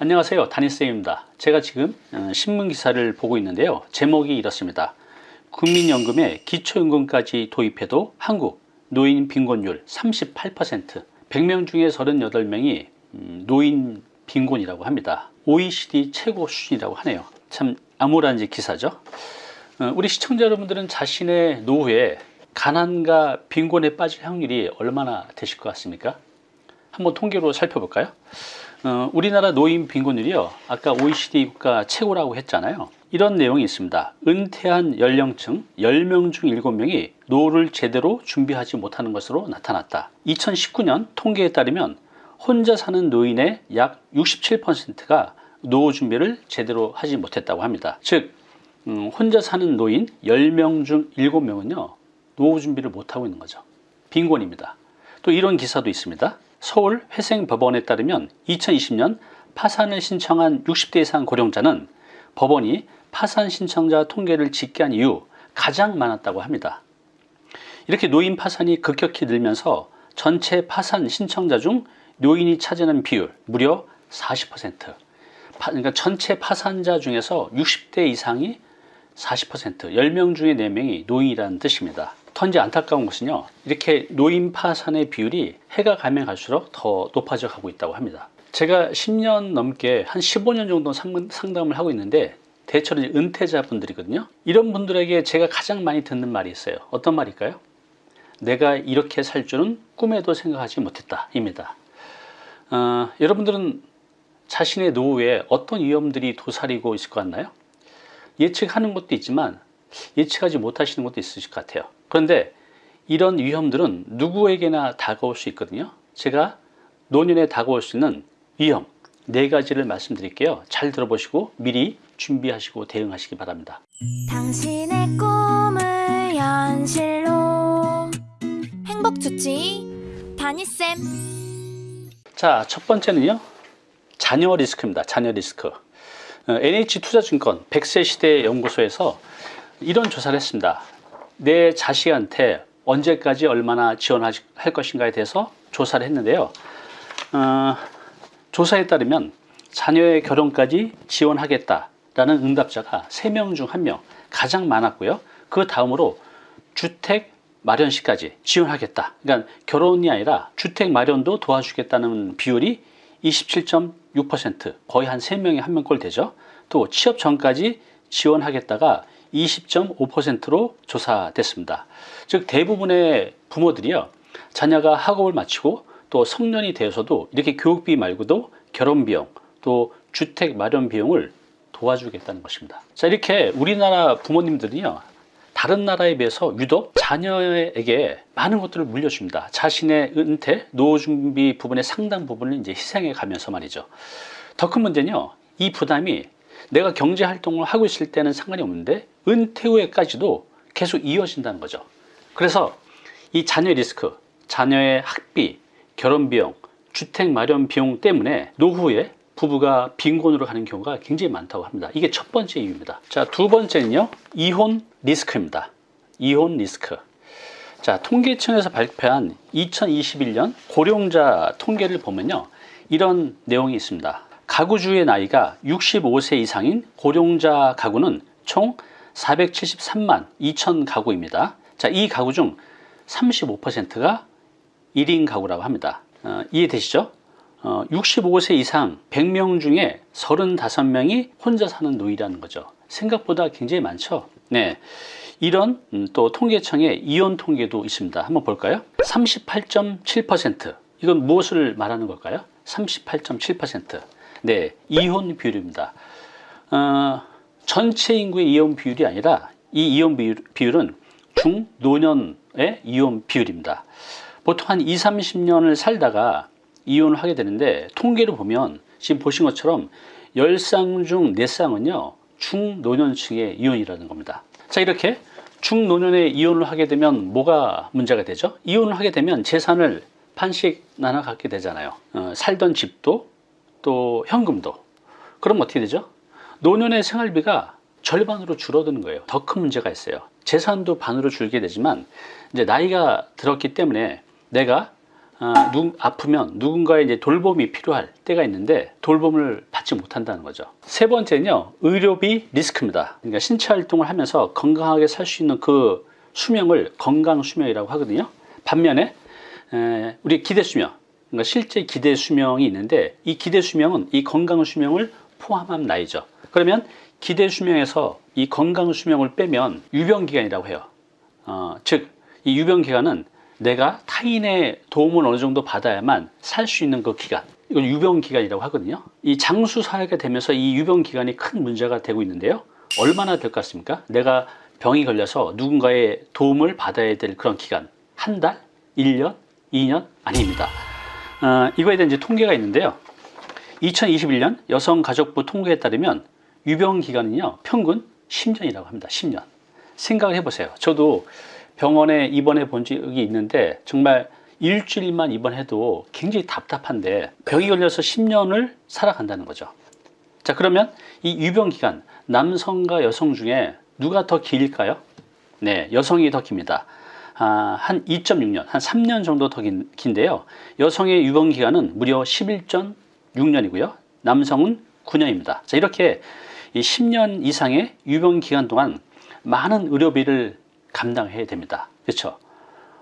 안녕하세요. 다니쌤입니다. 제가 지금 어, 신문기사를 보고 있는데요. 제목이 이렇습니다. 국민연금에 기초연금까지 도입해도 한국 노인 빈곤율 38% 100명 중에 38명이 음, 노인 빈곤이라고 합니다. OECD 최고 수준이라고 하네요. 참 암울한 기사죠. 어, 우리 시청자 여러분들은 자신의 노후에 가난과 빈곤에 빠질 확률이 얼마나 되실 것 같습니까? 한번 통계로 살펴볼까요? 어, 우리나라 노인 빈곤율이요. 아까 OECD 국가 최고라고 했잖아요. 이런 내용이 있습니다. 은퇴한 연령층 10명 중 7명이 노후를 제대로 준비하지 못하는 것으로 나타났다. 2019년 통계에 따르면 혼자 사는 노인의 약 67%가 노후 준비를 제대로 하지 못했다고 합니다. 즉 음, 혼자 사는 노인 10명 중 7명은요 노후 준비를 못하고 있는 거죠. 빈곤입니다. 또 이런 기사도 있습니다 서울 회생법원에 따르면 2020년 파산을 신청한 60대 이상 고령자는 법원이 파산 신청자 통계를 집계한 이후 가장 많았다고 합니다. 이렇게 노인 파산이 급격히 늘면서 전체 파산 신청자 중 노인이 차지하는 비율 무려 40% 그러니까 전체 파산자 중에서 60대 이상이 40% 10명 중에 4명이 노인이라는 뜻입니다 턴지 안타까운 것은요 이렇게 노인 파산의 비율이 해가 가면 갈수록 더 높아져 가고 있다고 합니다. 제가 10년 넘게 한 15년 정도 상담을 하고 있는데 대체로 은퇴자 분들이거든요. 이런 분들에게 제가 가장 많이 듣는 말이 있어요. 어떤 말일까요? 내가 이렇게 살 줄은 꿈에도 생각하지 못했다 입니다. 어, 여러분들은 자신의 노후에 어떤 위험들이 도사리고 있을 것 같나요? 예측하는 것도 있지만 예측하지 못하시는 것도 있으실 것 같아요. 그런데 이런 위험들은 누구에게나 다가올 수 있거든요. 제가 노년에 다가올 수 있는 위험 네 가지를 말씀드릴게요. 잘 들어보시고 미리 준비하시고 대응하시기 바랍니다. 당신의 꿈을 현실로. 행복주치 다니쌤. 자첫 번째는요. 자녀 리스크입니다. 자녀 리스크. NH투자증권 100세 시대 연구소에서 이런 조사를 했습니다. 내 자식한테 언제까지 얼마나 지원할 것인가에 대해서 조사를 했는데요. 어, 조사에 따르면 자녀의 결혼까지 지원하겠다라는 응답자가 3명 중 1명 가장 많았고요. 그 다음으로 주택 마련 시까지 지원하겠다. 그러니까 결혼이 아니라 주택 마련도 도와주겠다는 비율이 27.6% 거의 한 3명에 1명꼴 되죠. 또 취업 전까지 지원하겠다가 20.5%로 조사됐습니다. 즉 대부분의 부모들이요 자녀가 학업을 마치고 또 성년이 되어서도 이렇게 교육비 말고도 결혼비용 또 주택 마련 비용을 도와주겠다는 것입니다. 자 이렇게 우리나라 부모님들은요 다른 나라에 비해서 유독 자녀에게 많은 것들을 물려줍니다. 자신의 은퇴, 노후 준비 부분의 상당 부분을 이제 희생해 가면서 말이죠. 더 큰 문제는요. 이 부담이 내가 경제 활동을 하고 있을 때는 상관이 없는데 은퇴 후에까지도 계속 이어진다는 거죠. 그래서 이 자녀 리스크 자녀의 학비 결혼 비용 주택 마련 비용 때문에 노후에 부부가 빈곤으로 가는 경우가 굉장히 많다고 합니다. 이게 첫 번째 이유입니다. 자두 번째는요 이혼 리스크입니다. 이혼 리스크. 자 통계청에서 발표한 2021년 고령자 통계를 보면요 이런 내용이 있습니다. 가구주의 나이가 65세 이상인 고령자 가구는 총 473만 2천 가구입니다. 자, 이 가구 중 35%가 1인 가구라고 합니다. 어, 이해되시죠? 어, 65세 이상 100명 중에 35명이 혼자 사는 노인이라는 거죠. 생각보다 굉장히 많죠. 네, 이런 음, 또 통계청의 이혼 통계도 있습니다. 한번 볼까요? 38.7% 이건 무엇을 말하는 걸까요? 38.7% 네, 이혼 비율입니다. 어, 전체 인구의 이혼 비율이 아니라 이 이혼 비율, 은 중노년의 이혼 비율입니다. 보통 한 20, 30년을 살다가 이혼을 하게 되는데 통계로 보면 지금 보신 것처럼 10쌍 중 4쌍은요 중노년층의 이혼이라는 겁니다. 자 이렇게 중노년의 이혼을 하게 되면 뭐가 문제가 되죠? 이혼을 하게 되면 재산을 판씩 나눠 갖게 되잖아요. 어, 살던 집도 또 현금도 그럼 어떻게 되죠? 노년의 생활비가 절반으로 줄어드는 거예요 더 큰 문제가 있어요 재산도 반으로 줄게 되지만 이제 나이가 들었기 때문에 내가 아, 누, 아프면 누군가의 이제 돌봄이 필요할 때가 있는데 돌봄을 받지 못한다는 거죠. 세 번째는요, 의료비 리스크입니다. 그러니까 신체 활동을 하면서 건강하게 살 수 있는 그 수명을 건강 수명이라고 하거든요. 반면에 에, 우리 기대 수명, 그러니까 실제 기대 수명이 있는데 이 기대 수명은 이 건강 수명을 포함한 나이죠. 그러면 기대 수명에서 이 건강 수명을 빼면 유병 기간이라고 해요. 어, 즉, 이 유병 기간은 내가 타인의 도움을 어느 정도 받아야만 살 수 있는 그 기간. 이걸 유병 기간이라고 하거든요. 이 장수 사회가 되면서 이 유병 기간이 큰 문제가 되고 있는데요. 얼마나 될 것 같습니까? 내가 병이 걸려서 누군가의 도움을 받아야 될 그런 기간. 한 달? 1년? 2년? 아닙니다. 어, 이거에 대한 이제 통계가 있는데요. 2021년 여성가족부 통계에 따르면 유병 기간은요, 평균 10년이라고 합니다. 10년. 생각을 해보세요. 저도 병원에 입원해 본 적이 있는데 정말 일주일만 입원해도 굉장히 답답한데 병이 걸려서 10년을 살아간다는 거죠. 자, 그러면 이 유병 기간, 남성과 여성 중에 누가 더 길까요? 네, 여성이 더 깁니다. 아, 한 2.6년, 한 3년 정도 더 긴, 긴데요. 여성의 유병 기간은 무려 11.6년이고요. 남성은 9년입니다. 자, 이렇게 이 10년 이상의 유병 기간 동안 많은 의료비를 감당해야 됩니다. 그렇죠?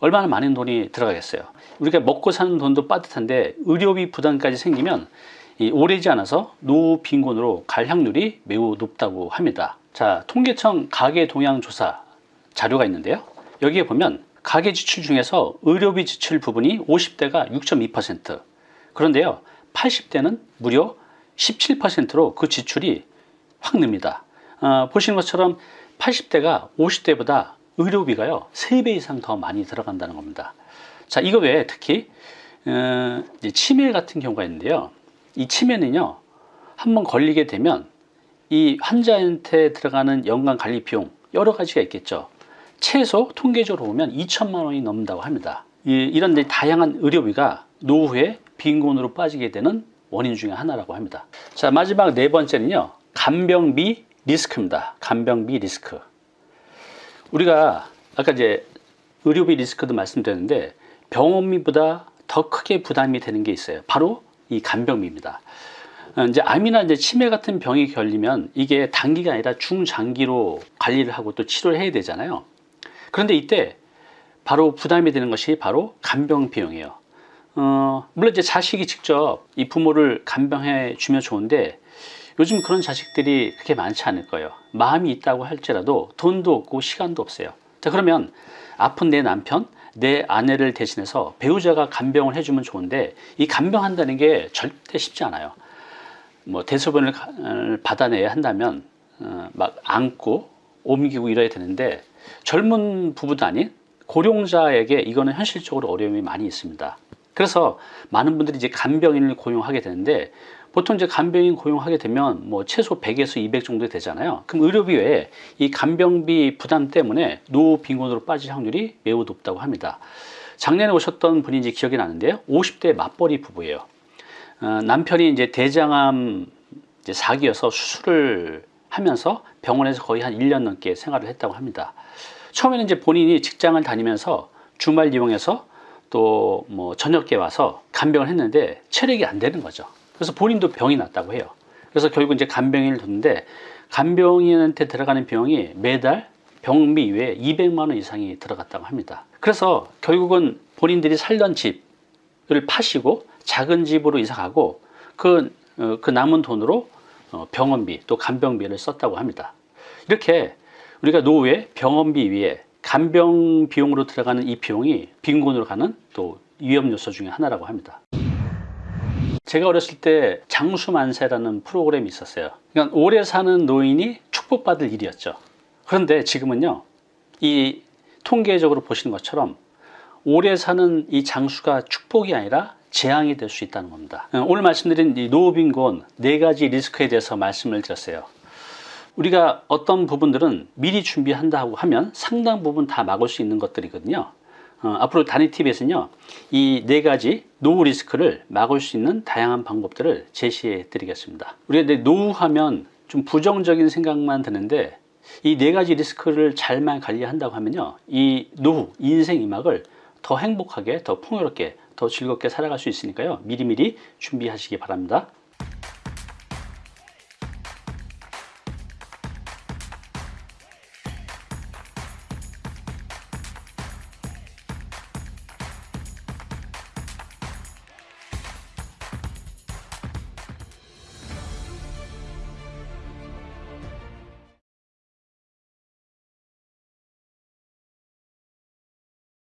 얼마나 많은 돈이 들어가겠어요. 우리가 먹고 사는 돈도 빠듯한데 의료비 부담까지 생기면 이 오래지 않아서 노후 빈곤으로 갈 확률이 매우 높다고 합니다. 자, 통계청 가계 동향 조사 자료가 있는데요. 여기에 보면 가계 지출 중에서 의료비 지출 부분이 50대가 6.2% 그런데요. 80대는 무려 17%로 그 지출이 확 늡니다. 어, 보시는 것처럼 80대가 50대보다 의료비가요 3배 이상 더 많이 들어간다는 겁니다. 자 이거 외에 특히 어, 치매 같은 경우가 있는데요. 이 치매는요 한번 걸리게 되면 이 환자한테 들어가는 연간 관리 비용 여러 가지가 있겠죠. 최소 통계적으로 보면 2천만 원이 넘는다고 합니다. 이, 데 다양한 의료비가 노후에 빈곤으로 빠지게 되는 원인 중에 하나라고 합니다. 자 마지막 네 번째는요 간병비 리스크입니다. 간병비 리스크. 우리가 아까 이제 의료비 리스크도 말씀드렸는데 병원비보다 더 크게 부담이 되는 게 있어요. 바로 이 간병비입니다. 어, 이제 암이나 이제 치매 같은 병이 걸리면 이게 단기가 아니라 중장기로 관리를 하고 또 치료를 해야 되잖아요. 그런데 이때 바로 부담이 되는 것이 바로 간병 비용이에요. 어, 물론 이제 자식이 직접 이 부모를 간병해 주면 좋은데 요즘 그런 자식들이 그렇게 많지 않을 거예요. 마음이 있다고 할지라도 돈도 없고 시간도 없어요. 자, 그러면 아픈 내 남편, 내 아내를 대신해서 배우자가 간병을 해주면 좋은데 이 간병한다는 게 절대 쉽지 않아요. 뭐 대소변을 가- 어, 받아내야 한다면 어, 막 안고 옮기고 이래야 되는데 젊은 부부도 아닌 고령자에게 이거는 현실적으로 어려움이 많이 있습니다. 그래서 많은 분들이 이제 간병인을 고용하게 되는데 보통 이제 간병인 고용하게 되면 뭐 최소 100에서 200 정도 되잖아요. 그럼 의료비 외에 이 간병비 부담 때문에 노후 빈곤으로 빠질 확률이 매우 높다고 합니다. 작년에 오셨던 이제 기억이 나는데요. 50대 맞벌이 부부예요. 어, 남편이 이제 대장암 이제 4기여서 수술을 하면서 병원에서 거의 한 1년 넘게 생활을 했다고 합니다. 처음에는 이제 본인이 직장을 다니면서 주말 이용해서 또 뭐 저녁에 와서 간병을 했는데 체력이 안 되는 거죠. 그래서 본인도 병이 났다고 해요. 그래서 결국 이제 간병인을 뒀는데 간병인한테 들어가는 비용이 매달 병비 이외에 200만 원 이상이 들어갔다고 합니다. 그래서 결국은 본인들이 살던 집을 파시고 작은 집으로 이사 가고 그, 어, 그 남은 돈으로 어, 병원비 또 간병비를 썼다고 합니다. 이렇게 우리가 노후에 병원비 위에 간병 비용으로 들어가는 이 비용이 빈곤으로 가는 또 위험 요소 중에 하나라고 합니다. 제가 어렸을 때 장수만세라는 프로그램이 있었어요. 그러니까 오래 사는 노인이 축복받을 일이었죠. 그런데 지금은요, 이 통계적으로 보시는 것처럼 오래 사는 이 장수가 축복이 아니라 재앙이 될 수 있다는 겁니다. 어, 오늘 말씀드린 이 노후빈곤 네 가지 리스크에 대해서 말씀을 드렸어요. 우리가 어떤 부분들은 미리 준비한다고 하면 상당 부분 다 막을 수 있는 것들이거든요. 어, 앞으로 단위TV에서는요, 이 네 가지 노후 리스크를 막을 수 있는 다양한 방법들을 제시해 드리겠습니다. 우리가 노후하면 좀 부정적인 생각만 드는데 이 네 가지 리스크를 잘만 관리한다고 하면요, 이 노후, 인생 이막을 더 행복하게, 더 풍요롭게 더 즐겁게 살아갈 수 있으니까요. 미리미리 준비하시기 바랍니다.